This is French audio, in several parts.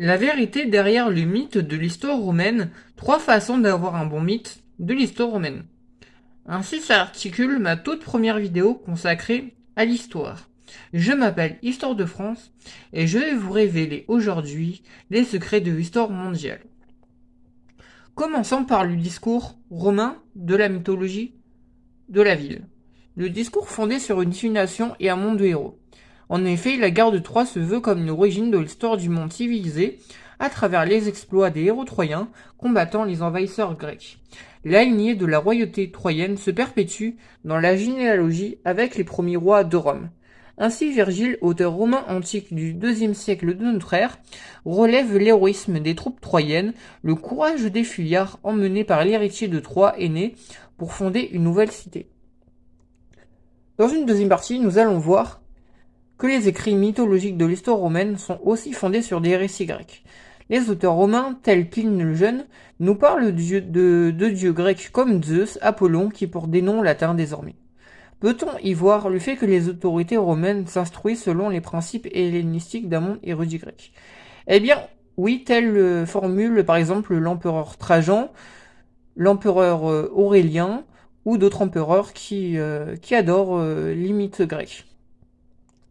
La vérité derrière le mythe de l'histoire romaine, trois façons d'avoir un bon mythe de l'histoire romaine. Ainsi s'articule ma toute première vidéo consacrée à l'histoire. Je m'appelle Histoire de France et je vais vous révéler aujourd'hui les secrets de l'histoire mondiale. Commençons par le discours romain de la mythologie de la ville. Le discours fondé sur une nation et un monde de héros. En effet, la guerre de Troie se veut comme une origine de l'histoire du monde civilisé, à travers les exploits des héros troyens combattant les envahisseurs grecs. La lignée de la royauté troyenne se perpétue dans la généalogie avec les premiers rois de Rome. Ainsi, Virgile, auteur romain antique du deuxième siècle de notre ère, relève l'héroïsme des troupes troyennes, le courage des fuyards emmenés par l'héritier de Troie aîné pour fonder une nouvelle cité. Dans une deuxième partie, nous allons voir que les écrits mythologiques de l'histoire romaine sont aussi fondés sur des récits grecs. Les auteurs romains, tels Pline le Jeune, nous parlent de, dieux grecs comme Zeus, Apollon, qui portent des noms latins désormais. Peut-on y voir le fait que les autorités romaines s'instruisent selon les principes hellénistiques d'un monde érudit grec Eh bien, oui, telle euh, formule par exemple l'empereur Trajan, l'empereur euh, Aurélien, ou d'autres empereurs qui, euh, qui adorent les mythes grecs.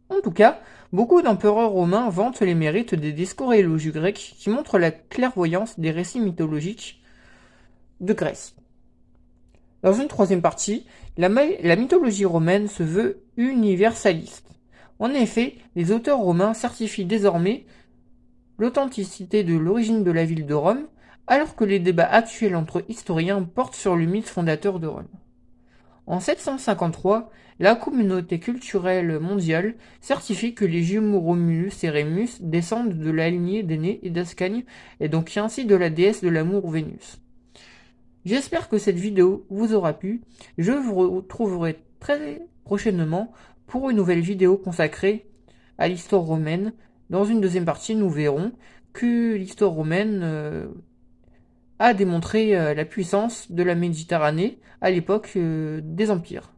En tout cas, beaucoup d'empereurs romains vantent les mérites des discours élogieux grecs qui montrent la clairvoyance des récits mythologiques de Grèce. Dans une troisième partie, la mythologie romaine se veut universaliste. En effet, les auteurs romains certifient désormais l'authenticité de l'origine de la ville de Rome, alors que les débats actuels entre historiens portent sur le mythe fondateur de Rome. En 753, la communauté culturelle mondiale certifie que les jumeaux Romulus et Rémus descendent de la lignée d'Aînée et d'Ascagne, et donc ainsi de la déesse de l'amour Vénus. J'espère que cette vidéo vous aura plu. Je vous retrouverai très prochainement pour une nouvelle vidéo consacrée à l'histoire romaine. Dans une deuxième partie, nous verrons que l'histoire romaine euh, a démontré euh, la puissance de la Méditerranée à l'époque euh, des empires.